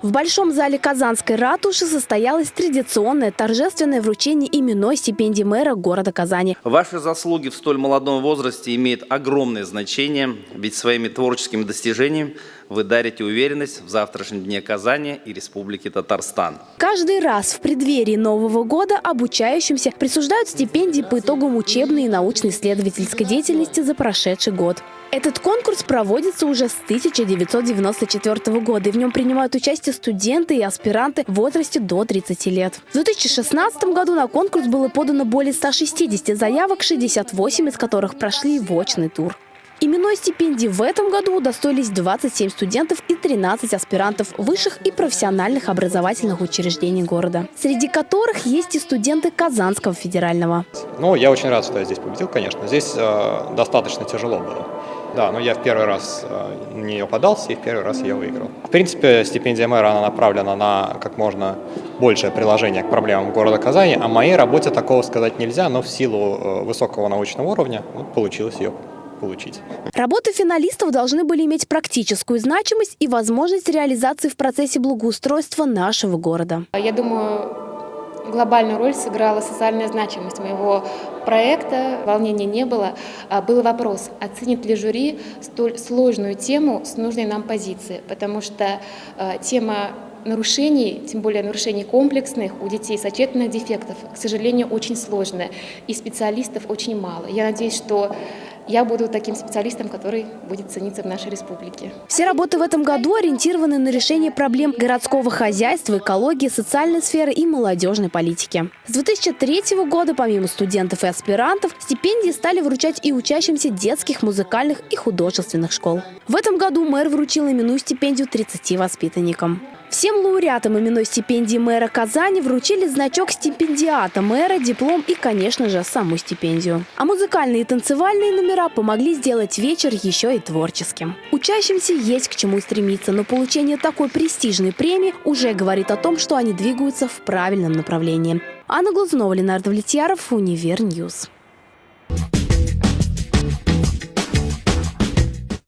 В Большом зале Казанской ратуши состоялось традиционное торжественное вручение именной стипендии мэра города Казани. Ваши заслуги в столь молодом возрасте имеют огромное значение, ведь своими творческими достижениями вы дарите уверенность в завтрашнем дне Казани и Республики Татарстан. Каждый раз в преддверии Нового года обучающимся присуждают стипендии по итогам учебной и научно-исследовательской деятельности за прошедший год. Этот конкурс проводится уже с 1994 года, и в нем принимают участие студенты и аспиранты в возрасте до 30 лет. В 2016 году на конкурс было подано более 160 заявок, 68 из которых прошли в очный тур. Именной стипендии в этом году удостоились 27 студентов и 13 аспирантов высших и профессиональных образовательных учреждений города, среди которых есть и студенты Казанского федерального. Ну, я очень рад, что я здесь победил, конечно. Здесь э, достаточно тяжело было. Да, но я в первый раз э, на нее и в первый раз ее выиграл. В принципе, стипендия мэра она направлена на как можно большее приложение к проблемам города Казани. О моей работе такого сказать нельзя, но в силу э, высокого научного уровня вот, получилось ее получить. Работы финалистов должны были иметь практическую значимость и возможность реализации в процессе благоустройства нашего города. Я думаю, глобальную роль сыграла социальная значимость моего проекта. Волнения не было. А, был вопрос, оценит ли жюри столь сложную тему с нужной нам позиции, потому что а, тема нарушений, тем более нарушений комплексных у детей сочетанных дефектов, к сожалению, очень сложная, и специалистов очень мало. Я надеюсь, что я буду таким специалистом, который будет цениться в нашей республике. Все работы в этом году ориентированы на решение проблем городского хозяйства, экологии, социальной сферы и молодежной политики. С 2003 года, помимо студентов и аспирантов, стипендии стали вручать и учащимся детских, музыкальных и художественных школ. В этом году мэр вручил именную стипендию 30 воспитанникам. Всем лауреатам именной стипендии мэра Казани вручили значок стипендиата мэра, диплом и, конечно же, саму стипендию. А музыкальные и танцевальные номера помогли сделать вечер еще и творческим. Учащимся есть к чему стремиться, но получение такой престижной премии уже говорит о том, что они двигаются в правильном направлении. Анна Глазунова, Ленардо Влетьяров, Универньюз.